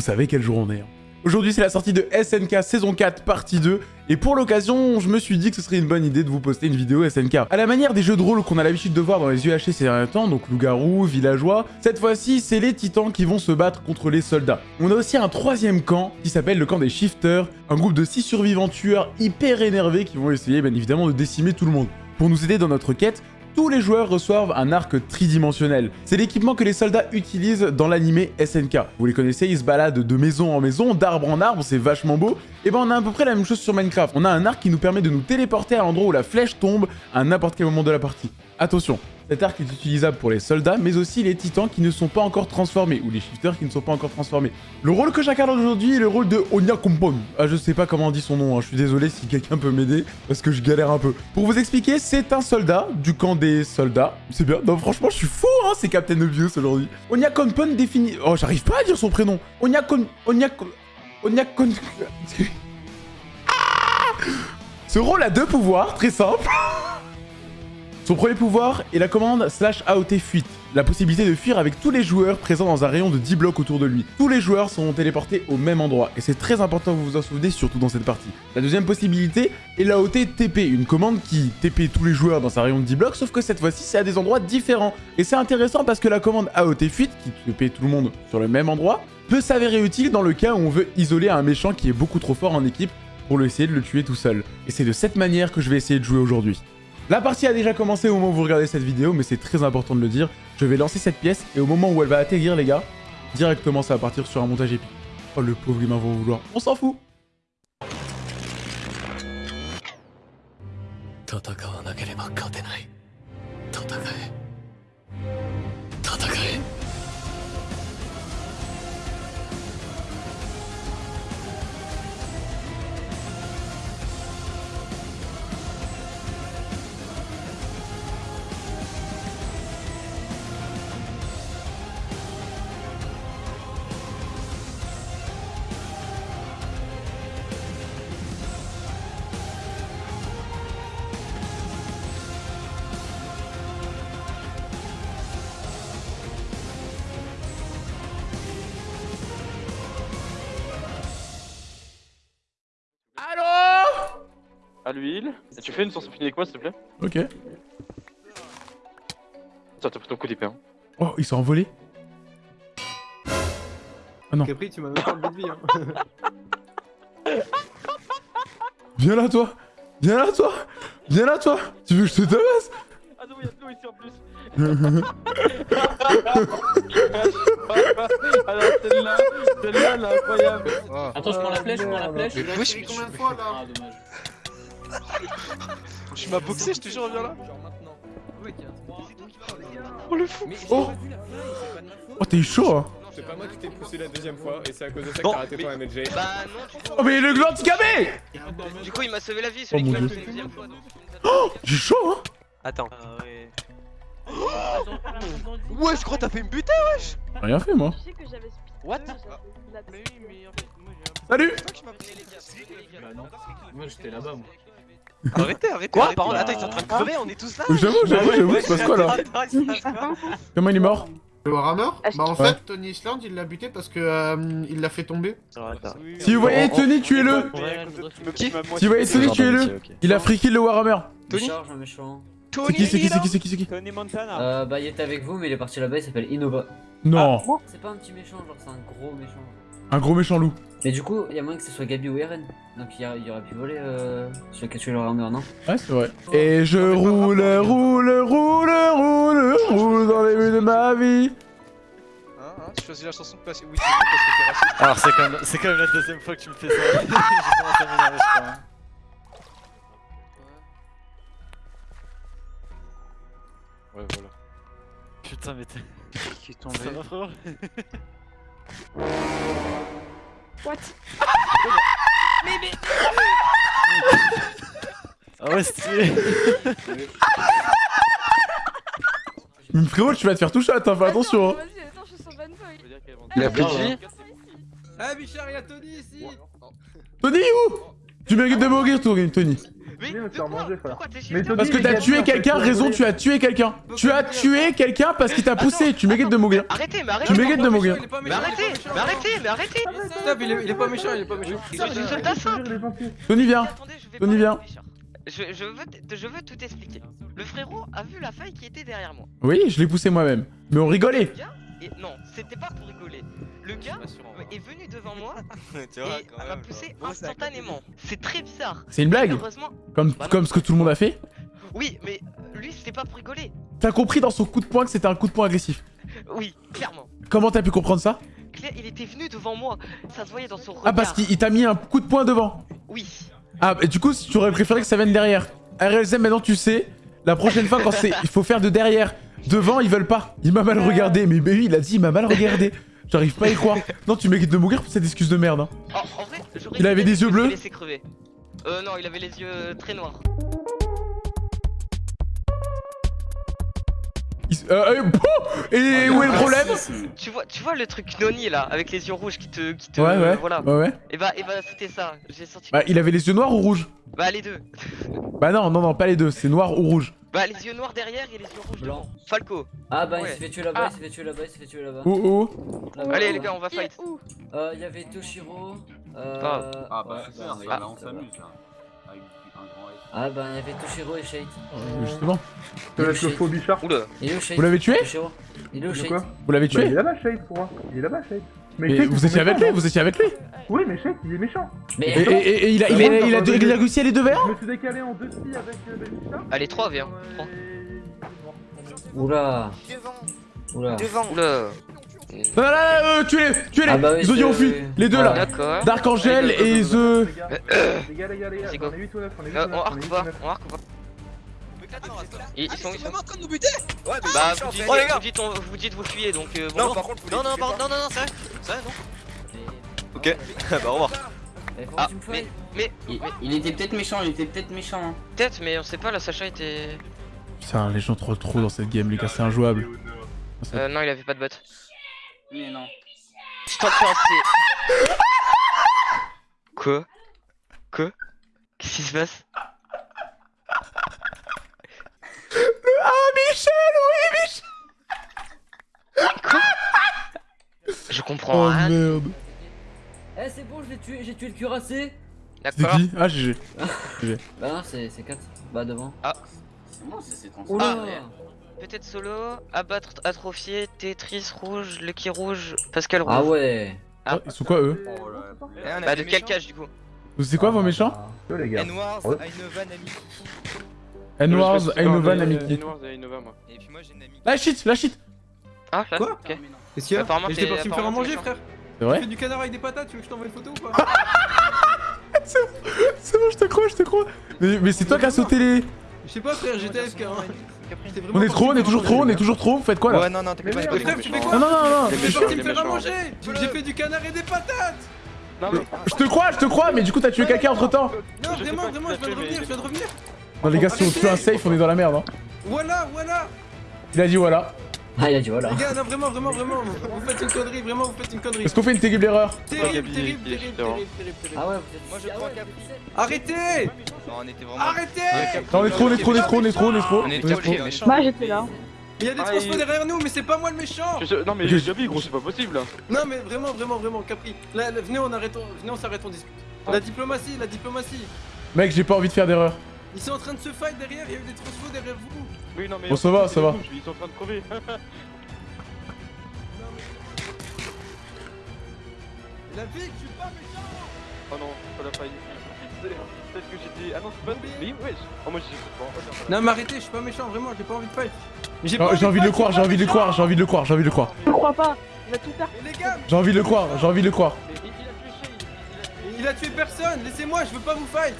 vous savez quel jour on est. hein. Aujourd'hui, c'est la sortie de SNK saison 4 partie 2. Et pour l'occasion, je me suis dit que ce serait une bonne idée de vous poster une vidéo SNK. À la manière des jeux de rôle qu'on a l'habitude de voir dans les UHC ces derniers temps, donc loup-garou, villageois, cette fois-ci, c'est les titans qui vont se battre contre les soldats. On a aussi un troisième camp qui s'appelle le camp des shifters, un groupe de 6 survivants tueurs hyper énervés qui vont essayer bien évidemment de décimer tout le monde. Pour nous aider dans notre quête, tous les joueurs reçoivent un arc tridimensionnel. C'est l'équipement que les soldats utilisent dans l'animé SNK. Vous les connaissez, ils se baladent de maison en maison, d'arbre en arbre, c'est vachement beau. Et ben on a à peu près la même chose sur Minecraft. On a un arc qui nous permet de nous téléporter à l'endroit où la flèche tombe à n'importe quel moment de la partie. Attention, cet arc est utilisable pour les soldats, mais aussi les titans qui ne sont pas encore transformés, ou les shifters qui ne sont pas encore transformés. Le rôle que j'incarne aujourd'hui est le rôle de Onya Kompon. Ah, je sais pas comment on dit son nom, hein. je suis désolé si quelqu'un peut m'aider, parce que je galère un peu. Pour vous expliquer, c'est un soldat du camp des soldats. C'est bien, non franchement, je suis fou, hein, c'est Captain Obvious aujourd'hui. Onya Kompon définit... Oh, j'arrive pas à dire son prénom. Onya Kon... Onya... Ce rôle a deux pouvoirs, très simples. Son premier pouvoir est la commande slash AOT fuite, la possibilité de fuir avec tous les joueurs présents dans un rayon de 10 blocs autour de lui. Tous les joueurs seront téléportés au même endroit, et c'est très important que vous vous en souvenez, surtout dans cette partie. La deuxième possibilité est l'AOT TP, une commande qui TP tous les joueurs dans un rayon de 10 blocs, sauf que cette fois-ci c'est à des endroits différents. Et c'est intéressant parce que la commande AOT fuite, qui TP tout le monde sur le même endroit, peut s'avérer utile dans le cas où on veut isoler un méchant qui est beaucoup trop fort en équipe pour essayer de le tuer tout seul. Et c'est de cette manière que je vais essayer de jouer aujourd'hui. La partie a déjà commencé au moment où vous regardez cette vidéo, mais c'est très important de le dire. Je vais lancer cette pièce, et au moment où elle va atterrir, les gars, directement ça va partir sur un montage épique. Oh, le pauvre humain va vouloir. On s'en fout À l'huile. Et tu fais une source infinie avec moi, s'il te plaît? Ok. Ça, t'as pris ton coup d'épée. Hein. Oh, ils sont envolés Non. Capri, tu m'as même pas enlevé de vie. Hein. Viens là, toi Viens là, toi Viens là, toi Tu veux que je te tabasse? Ah non, il y a de l'eau ici en plus. Alors celle-là, celle-là, elle est incroyable. Attends, je prends la flèche, je prends la flèche. Mais wesh, mais combien de fois là? Ah, dommage. Tu m'as boxé, je te jure, viens là. Ouais. Oh le fou. Mais j'ai Oh. la. Oh, t'es chaud, hein C'est pas moi qui t'ai poussé la deuxième fois et c'est à cause de ça que t'as raté ton MLG. Bah non, Oh, mais le gland handicapé du coup il m'a sauvé la vie celui Oh, qui mon m'a fait une deuxième fois. Oh J'ai chaud, hein Attends. Ouais, je crois que t'as fait me buter. Rien fait, moi. Je sais que j'avais speed. What La- Salut Bah non. Moi, j'étais là-bas, moi. Arrêtez, arrêtez. Quoi Par contre, attends, ils sont en train de crever, on est tous là J'avoue, j'avoue, j'avoue, il se passe quoi, là Attends, il se passe quoi Comment il est mort Le Warhammer Est-ce Bah en Ouais. fait, Tony Island il l'a buté parce que euh, il l'a fait tomber. Si vous voyez Tony, tuez-le Qui Si vous voyez Tony, tuez-le Il a free kill le Warhammer Tony. C'est qui, c'est qui, c'est qui, c'est qui, c'est qui Tony Montana. Euh, bah il était avec vous mais il est parti là-bas, il s'appelle Innova. Non C'est pas un petit méchant, genre c'est un gros méchant. Un gros méchant loup. Mais du coup, il y a moyen que ce soit Gabi ou Eren. Donc il, y aurait pu voler euh, celui qui a tué leur armure, non Ouais, c'est vrai. Et je roule, roule, roule, roule, roule dans les rues de ma vie. Hein, hein, tu choisis la chanson de place. Oui, c'est bon parce que t'es raciste. Alors c'est quand, même- c'est quand même la deuxième fois que tu me fais ça. J'ai commencé à m'énerver je crois. hein. Ouais voilà. Putain mais t'es... Qui est Ça tombé va frérot What? Ah ouais stylé Mais frérot, tu vas te faire toucher, attends, fais attention. hein. Vas-y, attends, je suis Boy. Il a vie Ah Bichard, il y a Tony ici Tony, où? Tu mérites de mourir, Tony. De quoi manger. Pourquoi t'es Parce que t'as tué quelqu'un, raison, tu as tué quelqu'un. Tu as tué quelqu'un parce qu'il t'a poussé. Tu mérites de mourir. Arrêtez, mais arrêtez Tu mérites de mourir. Mais arrêtez, mais arrêtez, mais arrêtez Stop, il est pas méchant, il est pas méchant. Je suis soldat. Tony, viens. Tony, viens. Je, je, veux, je veux tout expliquer. Le frérot a vu la faille qui était derrière moi. Oui, je l'ai poussé moi-même. Mais on rigolait. et non, c'était pas pour rigoler. Le gars est venu devant moi Tu vois, et quand m'a poussé instantanément. C'est très bizarre. C'est une blague. Heureusement, Comme, Bah ce que tout le monde a fait. oui, mais lui c'était pas pour rigoler. T'as compris dans son coup de poing que c'était un coup de poing agressif. Oui, clairement. Comment t'as pu comprendre ça Claire, il était venu devant moi. Ça se voyait dans son regard. Ah, parce qu'il il t'a mis un coup de poing devant. Oui. Ah, et du coup, tu aurais préféré que ça vienne derrière. RLZM, maintenant tu sais. La prochaine fois, quand c'est. Il faut faire de derrière. Devant, ils veulent pas. Il m'a mal regardé. Mais bah oui, il a dit, il m'a mal regardé. J'arrive pas à y croire. Non, tu mérites de mourir pour cette excuse de merde. hein. En, en vrai, j'aurais Il avait des yeux le bleus laisser crever. Euh, non, il avait les yeux euh, très noirs. Il euh, euh, et où est le problème Tu vois, tu vois le truc Noni là, avec les yeux rouges qui te. Qui te Ouais, ouais. Voilà. Ouais, ouais. Et bah, et bah c'était ça. J'ai sorti. Bah, il avait les yeux noirs ou rouges Bah, les deux. Bah, non, non, non, pas les deux. C'est noir ou rouge. Bah, les yeux noirs derrière et les yeux rouges Blanc. devant. Falco. Ah bah il s'est fait tuer là-bas, Ah. il s'est fait tuer là-bas, il s'est fait tuer là-bas. Où, où Là-bas, Allez, les gars, on va fight. où Euh, il y avait Toshiro. Euh... Ah. Ah bah ouais, super, bah, ça, ouais, là ça on s'amuse là. Avec un grand S. Ah bah il y avait Toshiro et Shade. Euh, Justement. Va être le faux bichard. Oula. Il est où Shade Vous l'avez tué Toshiro. Il est où De Shade Vous l'avez Bah, il est tué là-bas, Shade, pour moi. Il est là-bas, Shade. Mais vous étiez avec lui Vous étiez avec lui Oui, mais Shade, il est méchant. Et, Mais et- et- et il, a, il, a, il, a, il a- il a réussi à les deux verts Je me suis décalé en deux scies avec euh. Allez, 3, viens. Trois. Oula Oula Oula. Là, là, euh, tuez-les Tuez-les Ah bah oui, fuit Les deux là D'accord. Dark Angel et The... Les gars, les gars, les gars, on est 8 ou 9, on est 8 Euh, ou 9, on arc est ou 8 pas ou 9. On arc ou pas ils, ils sont, ils sont. en train de nous buter Ouais, mais Bah, méchant, vous dites, Oh les gars vous, dites, on- vous dites vous fuyez donc. Euh, Non, par contre, vous non, non, non, non, non, c'est vrai. C'est vrai, non. Ok, bah au revoir. Eh, Ah, me mais, il, il était peut-être méchant, il était peut-être méchant. hein. peut-être, mais on sait pas, la Sacha était. Putain, les gens trollent trop dans cette game, les gars, c'est injouable. Euh, non, il avait pas de bot. Mais non. Pensais. Quoi? Quoi? Qu'est-ce qui se passe? Ah, Michel, oui, Michel Je comprends Oh rien. merde Eh c'est bon, je l'ai tué, j'ai tué le cuirassé. C'est D'accord. qui Ah, GG. Bah non, c'est 4. Bah devant. Ah. C'est bon, c'est c'est Ah, Peut-être solo, abattre, atrophier, Tetris rouge, Lucky rouge, Pascal rouge. Ah ouais. Ah. Oh, Ils sont quoi, eux Oh là là. Bah, de quel méchants. cage du coup c'est quoi vos méchants les gars. N-Wars, Ouais. Ainova, Nami. N-Wars, Ainova, et moi. Et puis moi j'ai Nami. La shit, la shit Ah, là Quoi Ok. Qu'est-ce qu'il y a Apparemment, t'es- su me faire à manger, t'es frère. C'est Tu vrai fais du canard avec des patates, tu veux que je t'envoie une photo ou pas C'est bon, je te crois, je te crois Mais, mais c'est toi qui as sauté les... Je sais pas, frère, j'étais AFK. hein. On est trop, on est toujours trop, on est toujours trop, vous faites quoi là Ouais, non, non, t'inquiète pas, c'est frère, tu fais quoi Non, non, non, non T'es me faire à manger J'ai fait du canard et des patates Non, Je te crois, je te crois, mais du coup t'as tué quelqu'un entre temps Non, vraiment, vraiment, je viens de revenir, je viens de revenir Non les gars, si on tue un safe, on est dans la merde hein. Voilà, voilà Il a dit voilà. Ah il a dit voilà. Les gars, non, vraiment, vraiment, vraiment, vous faites une connerie, vraiment, vous faites une connerie Est-ce qu'on fait une terrible erreur Terrible, terrible, terrible, terrible, terrible, terrible Ah ouais, Moi, je crois Arrêtez Non, on était vraiment. Arrêtez Non, on est trop, on est trop, on est trop, on est trop, on est trop. On On est est trop. Moi j'étais là. Il y a des Ah, transfos il- derrière nous, mais c'est pas moi le méchant Je sais- Non, mais j'ai Gabi, gros, c'est pas possible là. Non, mais vraiment, vraiment, vraiment, Capri. Là, là, venez, on arrête, on- venez, on s'arrête, on discute. La diplomatie, la diplomatie. Mec, j'ai pas envie de faire d'erreur. Ils sont en train de se fight derrière, il y a eu des transfos derrière vous. Oui, non, mais. Bon, ça va, ça va. Ils sont en train de crever. La vie, je suis pas méchant Oh non, pas la faille. Peut-être que j'étais. Ah non, c'est pas. Mais wesh Oh, moi j'ai. Bon, non, mais arrêtez, je suis pas méchant, vraiment, j'ai pas envie de fight. Mais J'ai J'ai envie de le croire, j'ai envie de le croire, j'ai envie de le croire, j'ai envie de le croire. Je crois pas. Il va tout faire. Mais les gars, J'ai envie de le croire, j'ai envie de le croire. il a tué personne, laissez-moi, je veux pas vous fight.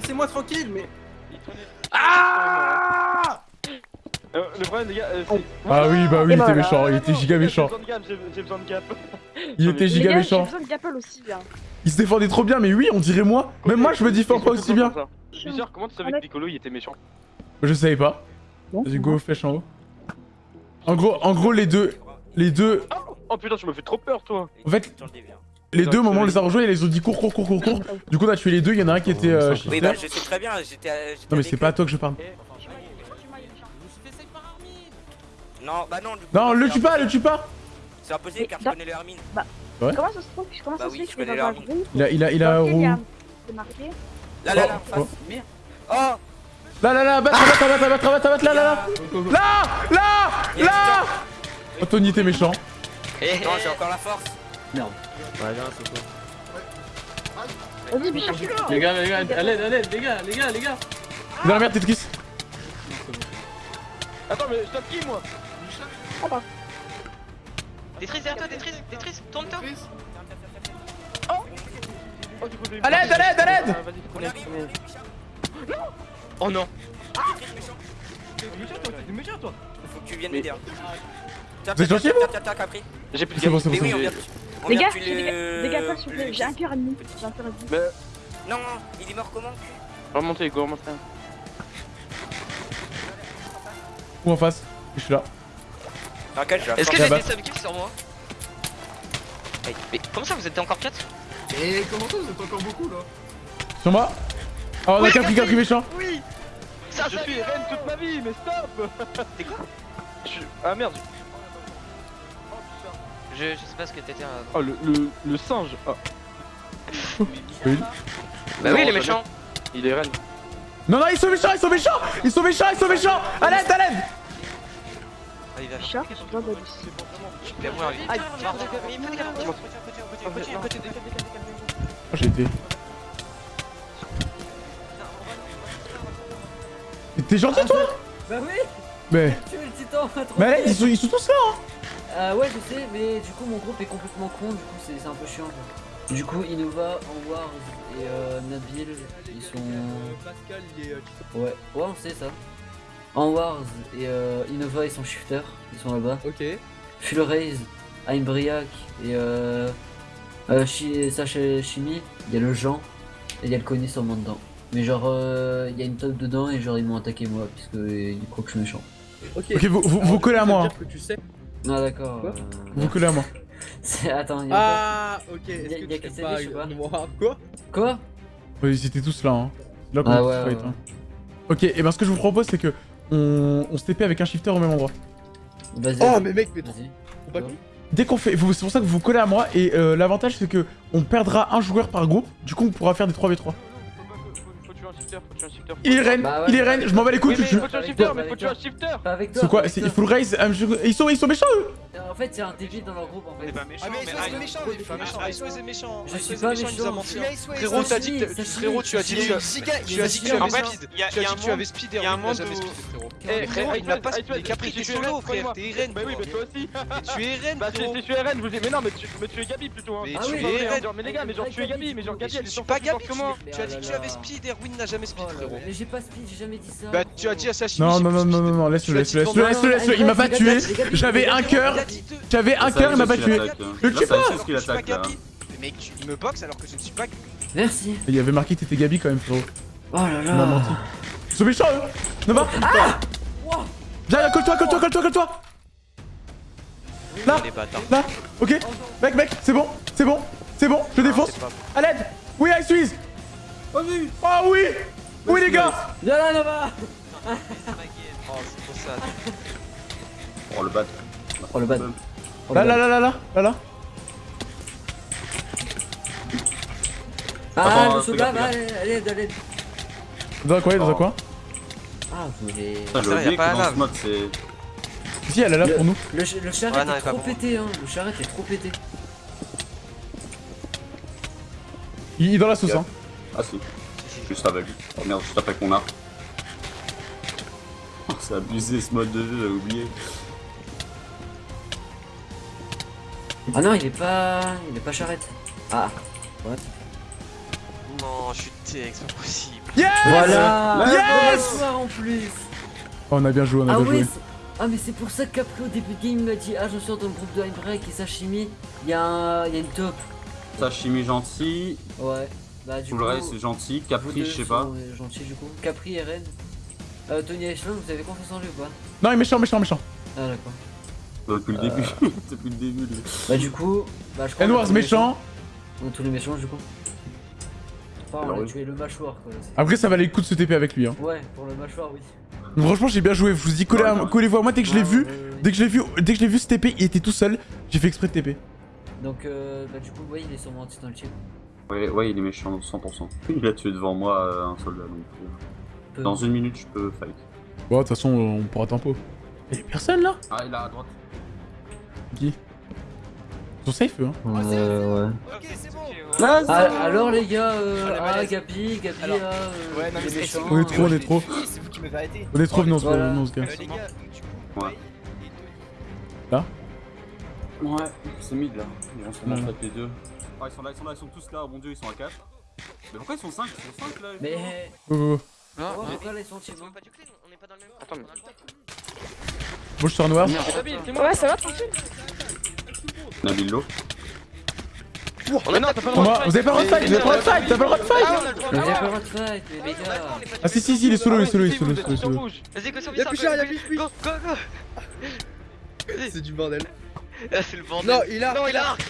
Laissez-moi tranquille, mais. Ah Euh, le problème, les gars, euh, c'est. Ah oui, bah oui, il était voilà. méchant, il était giga méchant. J'ai besoin de gap, j'ai j'ai besoin de gap. Il était giga gars, j'ai méchant. besoin de Gapple aussi là. Il se défendait trop bien, mais oui, on dirait moi. Même moi, je me défends pas aussi bien. Bizarre, comment tu savais que Piccolo il était méchant Je savais pas. Vas-y, go, flèche en haut. En gros, en gros, les deux. Les deux. Oh putain, tu me fais trop peur, toi En fait, Les deux, au moment où on les a rejoints, ils les ont dit cours, cours, cours, cours, cours. Du coup, on a tué les deux. Il y en a un qui était euh, Oui, bah je sais très bien, j'étais. à- j'étais Non, mais c'est pas à toi que je parle. Non, bah non. du coup, Non, le tue pas, le tue pas. C'est impossible car je connais le Hermine. Bah, Ouais. comment ça se trouve Comment Bah ça se oui, fait je que connais dans Il a, il a, il a C'est marqué Là, là, là, en Oh, face. Merde. Oh Là, là, là, battre, battre, battre, battre, battre, battre, là, là, là. Là, là, là. Tony, t'es méchant. Non, j'ai encore la force. Merde. Vas-y, mais cherche-le Les gars, les gars, à l'aide, à l'aide, les gars, les gars, les gars. Dans la merde, Tetris. Attends, mais je tape qui moi? Tetris derrière toi, Tetris, Tetris, tourne-toi. Oh, du coup, j'ai eu- À l'aide, à l'aide, à l'aide. Ah, Vas-y, On prenez, arrive, on prenez. arrive. Oh non. Toi, toi. Faut que tu viennes m'aider. Tiens, Vous êtes tiens, gentil. J'ai plus de Mais oui, on vient. Les gars, les gars, gars, pas s'il vous plaît, le- j'ai un cœur et demi. J'ai un cœur et demi. Mais Non, il est mort comment remontez, go, remontez. Ou en face? Je suis là. Quel Est-ce que j'ai des subkills sur moi? Mais comment ça, vous êtes encore 4 Et comment ça, vous êtes encore beaucoup là? Sur moi? Oh, on a Capri, Capri méchant. Oui Ça, Je suis Eren toute ma vie, mais stop T'es quoi? Je suis... Ah merde je, je sais pas ce que t'étais avant. Oh, le, le, le singe oh. Oui. Bah Non, oui, les ça méchants Il est Eren. Non, non, ils sont méchants, ils sont méchants. Ils sont méchants, ils sont méchants. À l'aide, à l'aide. Ah, il va je dois. Il. Aïe. Il. Oh, j'ai été. Mais T'es gentil, toi? Bah oui Mais. Tu es le titan trop Mais allez, ils sont, ils sont tous là, hein. Euh, ouais, je sais, mais du coup, mon groupe est complètement con, du coup, c'est un peu chiant. quoi. Du coup, Innova, Anwars et euh, Nabil, ils sont. Pascal, il est. Ouais, ouais, on sait ça. Anwars et euh, Innova, ils sont shifters, ils sont là-bas. Ok. Full Raise, Heimbriac et euh. euh Chi- Sacha Chimie, il y a le Jean et il y a le Conny sûrement dedans. Mais genre, euh, il y a une top dedans et genre, ils m'ont attaqué moi, puisque ils croient que je suis méchant. Ok. Vous, vous, vous collez à moi. dire que tu sais. Ah, d'accord. Quoi euh, Vous collez à moi. c'est- Attends, il y a Ah, ok. Y a- Est-ce y a que qui tu pas dit, je sais pas. noir Quoi Quoi? Ouais, ils étaient tous là, hein. Là qu'on Ah ouais, fight, ouais. hein. Ok, et ben ce que je vous propose, c'est que on, on se TP avec un shifter au même endroit. Vas-y. Oh, mais mec, mais. Faut pas Quoi que- Dès qu'on fait, c'est pour ça que vous vous collez à moi et euh, l'avantage c'est que on perdra un joueur par groupe. Du coup, on pourra faire des 3v3. Shifter, faut tuer un shifter. Il est reine, Bah ouais. il est reine. Je m'en bats les couilles. Oui, mais faut tuer un shifter, mais faut tuer un shifter. C'est quoi C'est il le raise. Ils sont, ils sont méchants eux. En fait, c'est un débile dans leur groupe en fait. pas méchant, Ah mais Ice méchant, il est méchant. méchant, Ice est méchant. Je Ice suis est pas méchant, il nous a menti. Frérot, t'as dit que Sashimi, frérot, tu as dit Il y que a une giga, il Mais a dit que tu avais speed. il y a- Tu il as a dit un que tu avais monde- speed il a et n'a jamais speed, frérot. Eh, Mais frérot, il n'a pas speed. Mais Capri, t'es solo, frère, t'es Eren, Bah oui, mais toi aussi tu es Eren, Bah je suis Eren, je vous dis, mais non, mais tu, tu es Gabi plutôt hein. Mais tu es genre, mais les gars, mais genre tu es Gabi, mais genre Gabi, elle est sur pas Gabi, tu- tu as dit que tu avais speed, Erwin n'a jamais speed, Oh là frérot. là, Mais j'ai pas speed, j'ai jamais dit ça. Bah tu as dit à Sashimi. Non, j'ai non, non, non, non, non, laisse-le, laisse-le, laisse-le, laisse-le, laisse-le. Il m'a pas tué. J'avais un cœur. J'avais un cœur, il m'a pas tué. Le tue pas. Mec, tu me boxes alors que je ne suis pas Merci. Il y avait marqué que t'étais Gabi quand même, frérot. Oh là m'as menti. là. Ils sont méchants eux. Nova. Wow. Viens, viens, colle-toi, colle-toi, colle-toi, colle-toi. Là, là. Ok. Mec, mec, c'est bon, c'est bon, c'est bon. Je défonce. c'est pas À l'aide. Oui, Ice Wiz. Oh oui. Oui, les gars. Viens là, Nova Oh, c'est pour ça. Oh le bat. Oh le bad. Oh, Là, le là, bad. là, là, là, là, là. Ah, le gaffe, va, allez, allez. Dans un coin, dans un Oh. coin. Ah, vous voulez. Putain, j'ai pas la dans ce lave. mode c'est. Si, elle est là Le- pour nous. Le, ch- le charrette Ouais, non, il est trop pété, hein. Le charrette est trop pété. Il est dans la sauce, hein. Ah si. Juste avec. Oh merde, juste avec mon arc. Oh, c'est abusé ce mode de jeu, j'ai oublié. Ah non, il est pas. Il est pas charrette. Ah. What? Non, je suis TX, c'est pas possible. Yes Voilà Yes Bonsoir en plus Oh, on a bien joué, on a Ah bien ouais joué. Ah mais c'est pour ça que Capri au début de game il m'a dit Ah je suis dans le groupe de Heimbrek et Sashimi Il y, a un... il y a une top Sashimi gentil, Ouais Bah du tout coup le reste c'est gentil, Capri je sais pas. euh, gentils du coup Capri et Ren euh, Tony Echelon vous avez confiance en lui ou pas? Non, il est méchant, méchant, méchant. Ah d'accord Depuis le Euh. début, depuis le début. lui. Bah du coup Bah je crois Tony méchant. On a tous les méchants du coup. Enfin, on a tué le mâchoire quoi. Après, ça valait le coup de se TP avec lui. Hein. Ouais, pour le mâchoire, oui. Donc, franchement, j'ai bien joué. Je vous dis, collez à- collez-vous à moi dès que je l'ai Ouais, vu. ouais, ouais. Dès que je l'ai vu, dès que je l'ai vu se TP, il était tout seul. J'ai fait exprès de TP. Donc, euh, bah, du coup, ouais, il est sûrement anti dans le team. Ouais, ouais, il est méchant, 100%. Il a tué devant moi euh, un soldat, donc... euh, Dans une minute, je peux fight. Bon, de toute façon, on pourra tempo. Y'a personne là? Ah, il est à droite. Qui? Ils sont safe eux, hein Euh, ouais. Ok, c'est bon. Ah, alors les gars, euh, ah, Gabi, Gabi, Alors, là, euh, ouais, non, mais les c'est- méchants. On est trop, on est trop. C'est vous qui m'avez arrêté. On est trop, non, Voilà. non, ce gars. Euh, Ouais. Là? Ouais, c'est mid là. Ils vont sûrement Ouais. se les deux. Ah, ils sont là, ils sont là, ils sont tous là, oh mon dieu, ils sont à 4. Mais pourquoi ils sont 5 Ils sont 5 là Mais. Oh, oh, oh. Oh, pourquoi là ils sont team On est pas du clean, on est pas dans le même. Attends, mais- suis sur noir. Ouais, ça va, tranquille. Nabil Lo. Mais non, t'as pas le droit Vous avez pas le droit de fight, vous avez pas le droit de fight, t'as pas le droit de fight Ah, on a le droit. Mais Ah, j'ai ouais. pas le droit de fight, mais les gars. Ah si si si, il est solo, il est solo, il est solo, il est Vous solo. Vas-y, go sur Y'a plus cher, y'a plus Go, go, go C'est du bordel. Ah, c'est le bordel. Non, il a. Non, il a arc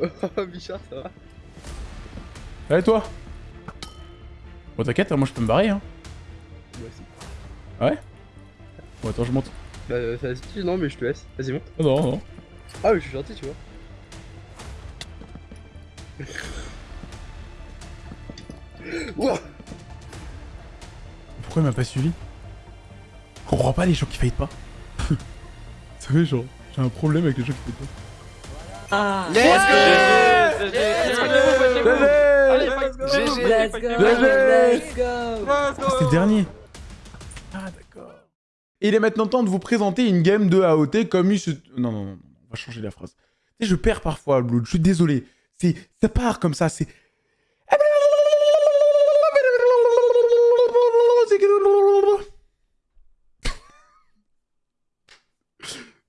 Oh, Bichard, ça va. Allez toi? Bon t'inquiète, moi je peux me barrer hein. Moi aussi. Ah ouais? Bon attends, je monte. Bah, euh, vas-y, non, mais je te laisse. Vas-y, monte. Oh, non, non. Ah, mais je suis gentil, tu vois. Ouah Pourquoi il m'a pas suivi Je comprends pas les gens qui fight pas. Vous savez genre, j'ai un problème avec les gens qui fight pas. Ah Let's go Let's go Let's go go Let's go Ah, c'était le dernier Ah d'accord. Et il est maintenant temps de vous présenter une game de AOT comme il se... Non, non, non, on va changer la phrase. Tu sais, je perds parfois, Blood, je suis désolé. C'est... Ça part comme ça, c'est...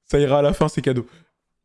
Ça ira à la fin, c'est cadeau.